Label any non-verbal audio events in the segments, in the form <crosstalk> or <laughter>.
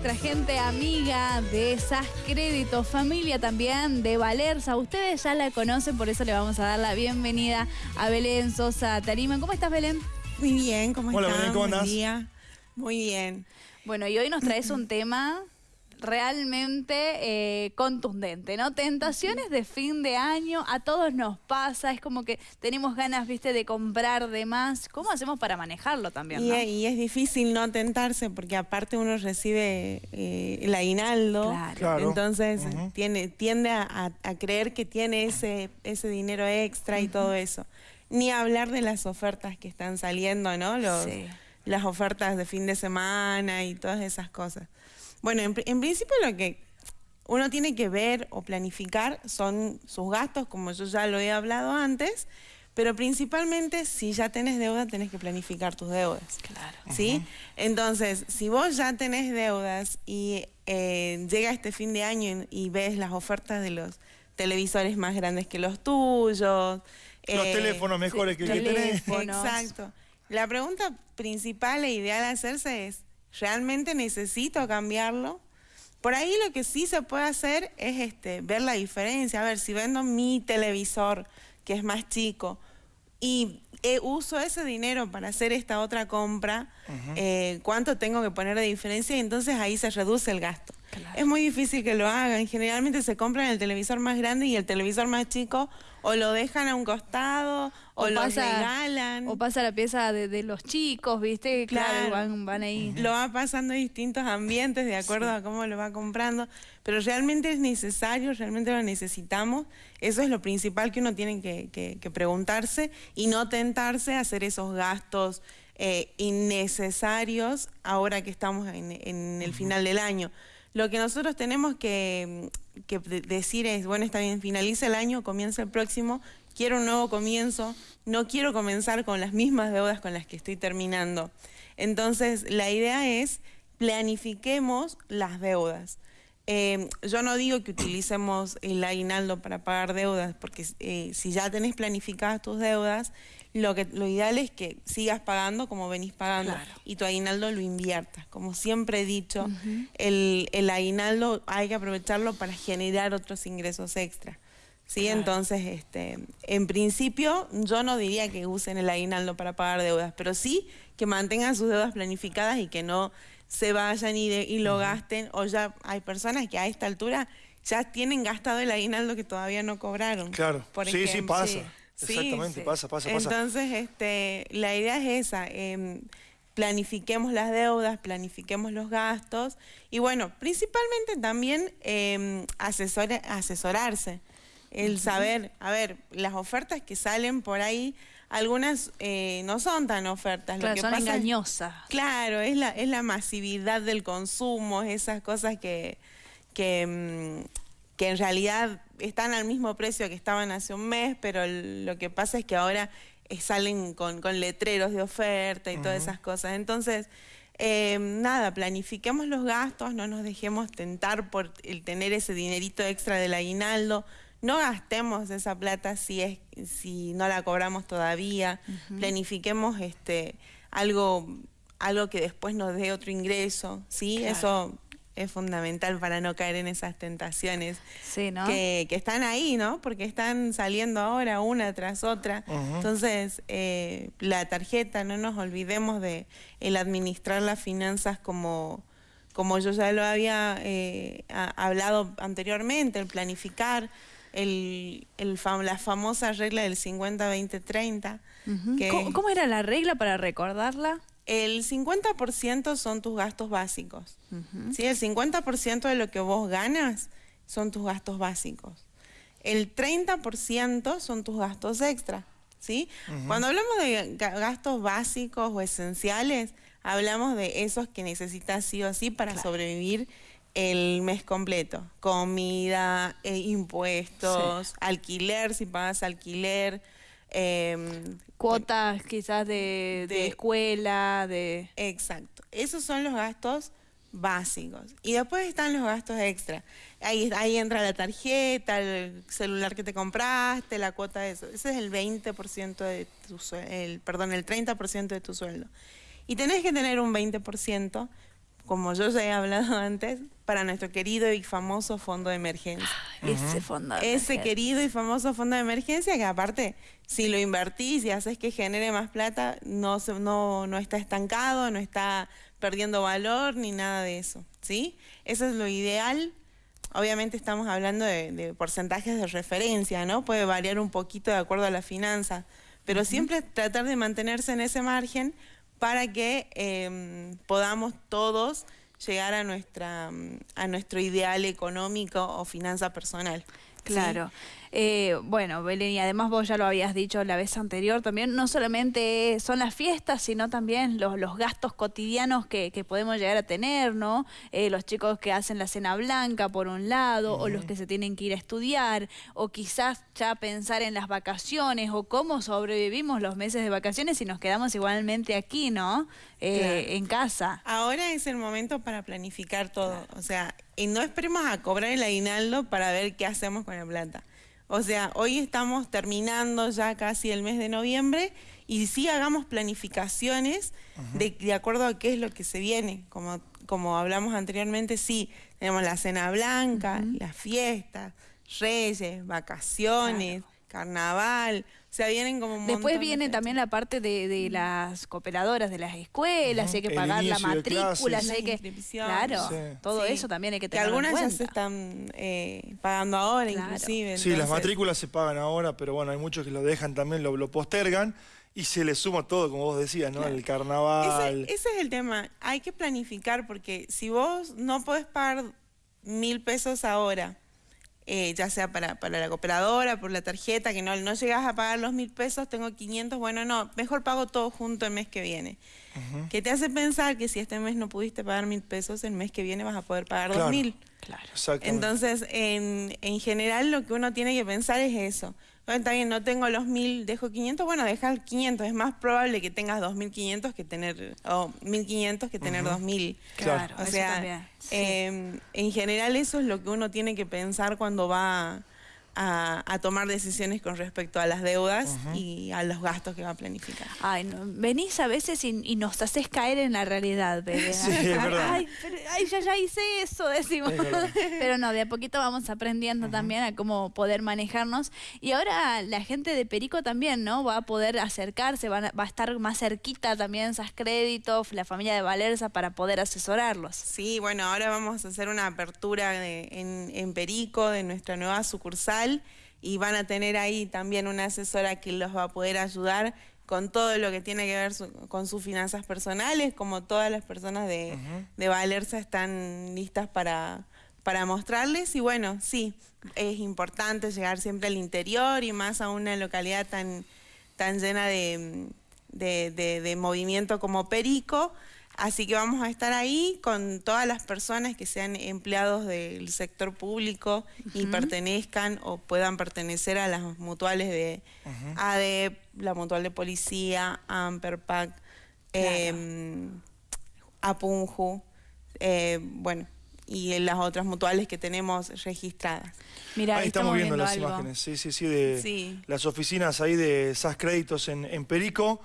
nuestra gente amiga de SAS Crédito, familia también de Valerza. Ustedes ya la conocen, por eso le vamos a dar la bienvenida a Belén Sosa Tarima. ¿Cómo estás, Belén? Muy bien, ¿cómo Hola, estás? Belén, ¿cómo Buen andás? día. Muy bien. Bueno, y hoy nos traes un tema realmente eh, contundente, ¿no? Tentaciones de fin de año, a todos nos pasa, es como que tenemos ganas, viste, de comprar de más. ¿Cómo hacemos para manejarlo también, Y, no? y es difícil no tentarse porque aparte uno recibe eh, el aguinaldo. Claro. Claro. Entonces tiene, tiende a, a- a creer que tiene ese, ese dinero extra y todo eso. Ni hablar de las ofertas que están saliendo, ¿no? Los, Sí. Las ofertas de fin de semana y todas esas cosas. Bueno, en, en principio lo que uno tiene que ver o planificar son sus gastos, como yo ya lo he hablado antes, pero principalmente si ya tenés deuda, tenés que planificar tus deudas. Claro. ¿Sí? Entonces, si vos ya tenés deudas y eh, llega este fin de año y, y ves las ofertas de los televisores más grandes que los tuyos, Los eh, teléfonos mejores que el que tenés. Exacto. La pregunta principal e ideal a hacerse es, ¿realmente necesito cambiarlo? Por ahí lo que sí se puede hacer es este, ver la diferencia. A ver, si vendo mi televisor, que es más chico, y eh, uso ese dinero para hacer esta otra compra, eh, ¿cuánto tengo que poner de diferencia? Y entonces ahí se reduce el gasto. Claro. Es muy difícil que lo hagan. Generalmente se compran el televisor más grande y el televisor más chico o lo dejan a un costado o, lo regalan. o pasa la pieza de, de los chicos, ¿viste? Claro, Claro. van, van ahí. Lo va pasando en distintos ambientes de acuerdo a cómo lo va comprando, pero realmente es necesario, realmente lo necesitamos. Eso es lo principal que uno tiene que, que- que preguntarse y no tentarse a hacer esos gastos eh, innecesarios ahora que estamos en, en el final del año. Lo que nosotros tenemos que, que de- decir es, bueno, está bien, finaliza el año, comienza el próximo, quiero un nuevo comienzo, no quiero comenzar con las mismas deudas con las que estoy terminando. Entonces, la idea es planifiquemos las deudas. Eh, yo no digo que utilicemos el aguinaldo para pagar deudas, porque eh, si ya tenés planificadas tus deudas, lo, que, lo ideal es que sigas pagando como venís pagando Claro. y tu aguinaldo lo inviertas. Como siempre he dicho, el, el aguinaldo hay que aprovecharlo para generar otros ingresos extra. ¿sí? Claro. Entonces, este, en principio, yo no diría que usen el aguinaldo para pagar deudas, pero sí que mantengan sus deudas planificadas y que no se vayan y, de- y lo gasten. O ya hay personas que a esta altura ya tienen gastado el aguinaldo que todavía no cobraron. Claro. por sí, sí, ejemplo. pasa. Sí. Exactamente, sí. pasa, pasa, pasa. Entonces, este, la idea es esa, em, planifiquemos las deudas, planifiquemos los gastos y bueno, principalmente también em, asesore- asesorarse, el saber, a ver, las ofertas que salen por ahí, algunas eh, no son tan ofertas, Claro, lo que son pasa es- engañosas. Claro, es la, es la masividad del consumo, esas cosas que, que, mm, que en realidad están al mismo precio que estaban hace un mes, pero lo que pasa es que ahora eh, salen con, con letreros de oferta y todas esas cosas. Entonces, eh, nada, planifiquemos los gastos, no nos dejemos tentar por el tener ese dinerito extra del aguinaldo. No gastemos esa plata si es si no la cobramos todavía. Planifiquemos este algo algo que después nos dé otro ingreso, ¿sí? Claro. Eso es fundamental para no caer en esas tentaciones Sí, ¿no? que, que están ahí, ¿no? Porque están saliendo ahora una tras otra. Entonces, eh, la tarjeta, no nos olvidemos de el administrar las finanzas como, como yo ya lo había eh, hablado anteriormente, el planificar, el, el fam- la famosa regla del 50-20-30. Ujú. que- ¿Cómo, cómo era la regla para recordarla? El 50% son tus gastos básicos. ¿sí? El 50% de lo que vos ganas son tus gastos básicos. El 30% son tus gastos extra. ¿sí? Cuando hablamos de ga- gastos básicos o esenciales, hablamos de esos que necesitas sí o sí para sobrevivir el mes completo. Comida, eh, impuestos, alquiler, si pagas alquiler. em, Cuotas quizás de, de De- escuela, de... Exacto. Esos son los gastos básicos. Y después están los gastos extra. Ahí, ahí entra la tarjeta, el celular que te compraste, la cuota de eso. Ese es el 20% de tu sueldo, el, perdón, el 30% de tu sueldo. Y tenés que tener un 20% como yo ya he hablado <laughs> antes, para nuestro querido y famoso fondo de emergencia. Ese fondo. de Ese emergencia. querido y famoso fondo de emergencia que aparte, si lo invertís y haces que genere más plata, no, se- no, no está estancado, no está perdiendo valor ni nada de eso, ¿sí? Eso es lo ideal. Obviamente estamos hablando de, de porcentajes de referencia, ¿no? Puede variar un poquito de acuerdo a la finanza, pero siempre tratar de mantenerse en ese margen para que em, podamos todos llegar a nuestra mm, a nuestro ideal económico o finanza personal. ¿Sí? Claro. Eh, bueno, Belén, y además vos ya lo habías dicho la vez anterior también, no solamente son las fiestas, sino también los, los gastos cotidianos que, que podemos llegar a tener, ¿no? Eh, los chicos que hacen la cena blanca, por un lado, o los que se tienen que ir a estudiar, o quizás ya pensar en las vacaciones, o cómo sobrevivimos los meses de vacaciones y nos quedamos igualmente aquí, ¿no? Eh, Claro. En casa. Ahora es el momento para planificar todo. O sea, y no esperemos a cobrar el aguinaldo para ver qué hacemos con la plata. O sea, hoy estamos terminando ya casi el mes de noviembre y sí hagamos planificaciones de, de acuerdo a qué es lo que se viene. Como, como hablamos anteriormente, sí, tenemos la cena blanca, las fiestas, reyes, vacaciones, carnaval. O sea, vienen como un Después de viene también la parte de, de las cooperadoras de las escuelas, hay que pagar la matrícula, hay que... Claro, Sí. todo Sí. eso también hay que Que tenerlo en algunas ya se están eh, pagando ahora, Claro. inclusive. Sí, las matrículas se pagan ahora, pero bueno, hay muchos que lo dejan también, lo, lo postergan y se le suma todo, como vos decías, ¿no? El carnaval. Ese, ese es el tema. Hay que planificar porque si vos no podés pagar mil pesos ahora, eh, ya sea para, para la cooperadora, por la tarjeta, que no, no llegas a pagar los mil pesos, tengo 500, bueno, no, mejor pago todo junto el mes que viene. Que te hace pensar que si este mes no pudiste pagar mil pesos, el mes que viene vas a poder pagar Claro. dos mil. Claro. Entonces, en, en general lo que uno tiene que pensar es eso. Bueno, está bien, no tengo los mil, dejo 500, bueno, deja 500. Es más probable que tengas 2.500 que tener, o 1.500 que tener 2.000. Claro. Claro, O eso sea, también. Sí. eh, en general eso es lo que uno tiene que pensar cuando va a, a tomar decisiones con respecto a las deudas y a los gastos que va a planificar. Ay, no, venís a veces y, y nos haces caer en la realidad, bebé. <laughs> Sí, es verdad. Ay, pero, ay, ya, ya hice eso, <laughs> decimos. Es. Pero no, de a poquito vamos aprendiendo también a cómo poder manejarnos. Y ahora la gente de Perico también, ¿no? Va a poder acercarse, van a- va a estar más cerquita también esas créditos, la familia de Valerza para poder asesorarlos. Sí, bueno, ahora vamos a hacer una apertura de- en, en Perico de nuestra nueva sucursal y van a tener ahí también una asesora que los va a poder ayudar con todo lo que tiene que ver su- con sus finanzas personales, como todas las personas de, de Valerza están listas para, para mostrarles. Y bueno, sí, es importante llegar siempre al interior y más a una localidad tan, tan llena de- de movimiento como Perico. Así que vamos a estar ahí con todas las personas que sean empleados del sector público y pertenezcan o puedan pertenecer a las mutuales de ADEP, la mutual de policía, Amperpac, eh, Apunju, eh, bueno, y en las otras mutuales que tenemos registradas. Mira, ahí estamos viendo, las algo. imágenes, sí, sí, sí, de Sí. las oficinas ahí de SAS Créditos en, en Perico.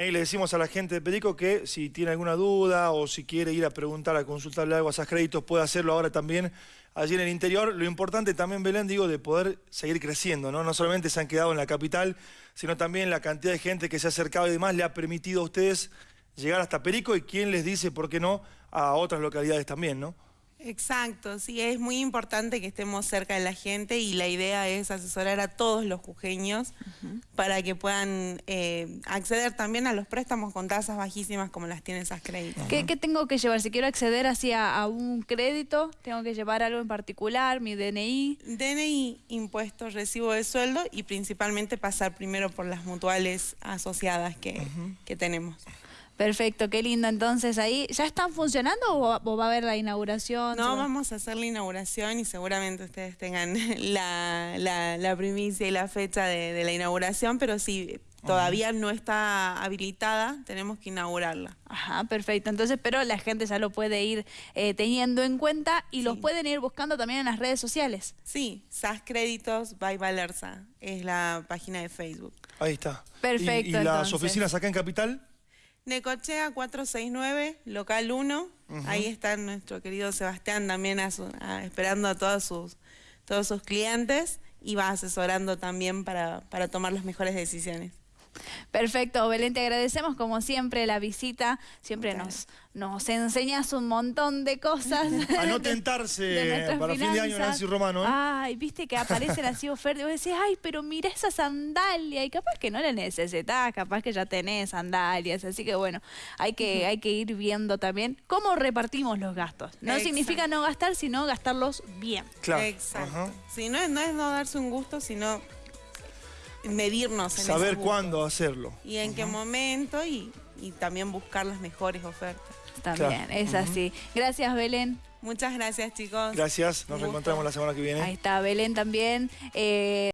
Y le decimos a la gente de Perico que si tiene alguna duda o si quiere ir a preguntar, a consultarle algo a SAS Créditos, puede hacerlo ahora también allí en el interior. Lo importante también, Belén, digo, de poder seguir creciendo, ¿no? No solamente se han quedado en la capital, sino también la cantidad de gente que se ha acercado y demás le ha permitido a ustedes llegar hasta Perico y quién les dice, ¿por qué no?, a otras localidades también, ¿no? Exacto, sí, es muy importante que estemos cerca de la gente y la idea es asesorar a todos los jujeños para que puedan eh, acceder también a los préstamos con tasas bajísimas como las tienen esas créditos. ¿Qué, qué tengo que llevar? Si quiero acceder así a, a un crédito, tengo que llevar algo en particular, mi DNI. DNI, impuestos, recibo de sueldo y principalmente pasar primero por las mutuales asociadas que, que tenemos. Perfecto, qué lindo. Entonces ahí, ¿ya están funcionando o va, a haber la inauguración? No, vamos a hacer la inauguración y seguramente ustedes tengan <laughs> la, la- la primicia y la fecha de, de la inauguración, pero sí, todavía no está habilitada, tenemos que inaugurarla. Ajá, perfecto. Entonces, pero la gente ya lo puede ir eh, teniendo en cuenta y los Sí. pueden ir buscando también en las redes sociales. Sí, SAS Créditos by Valerza es la página de Facebook. Ahí está. Perfecto, ¿Y, y las entonces. oficinas acá en Capital? Necochea 469, local 1, Ahí está nuestro querido Sebastián también a su- a- esperando a todos sus, todos sus clientes y va asesorando también para, para tomar las mejores decisiones. Perfecto, Belén, te agradecemos como siempre la visita. Siempre nos, nos enseñas un montón de cosas. <laughs> A no <laughs> tentarse de para fin de año, finanzas. Nancy Romano. ¿eh? Ay, viste que aparecen así ofertas y vos decís, ay, pero mira esa sandalia. Y capaz que no la necesitas, capaz que ya tenés sandalias. Así que bueno, hay que, hay que ir viendo también cómo repartimos los gastos. No Exacto. significa no gastar, sino gastarlos bien. Claro. Exacto. Ajá. Sí, no, es- no es no darse un gusto, sino medirnos en Saber cuándo hacerlo. y en qué momento y, y también buscar las mejores ofertas. También, Claro. es así. Gracias, Belén. Muchas gracias chicos. Gracias, nos reencontramos la semana que viene. Ahí está Belén también. Eh,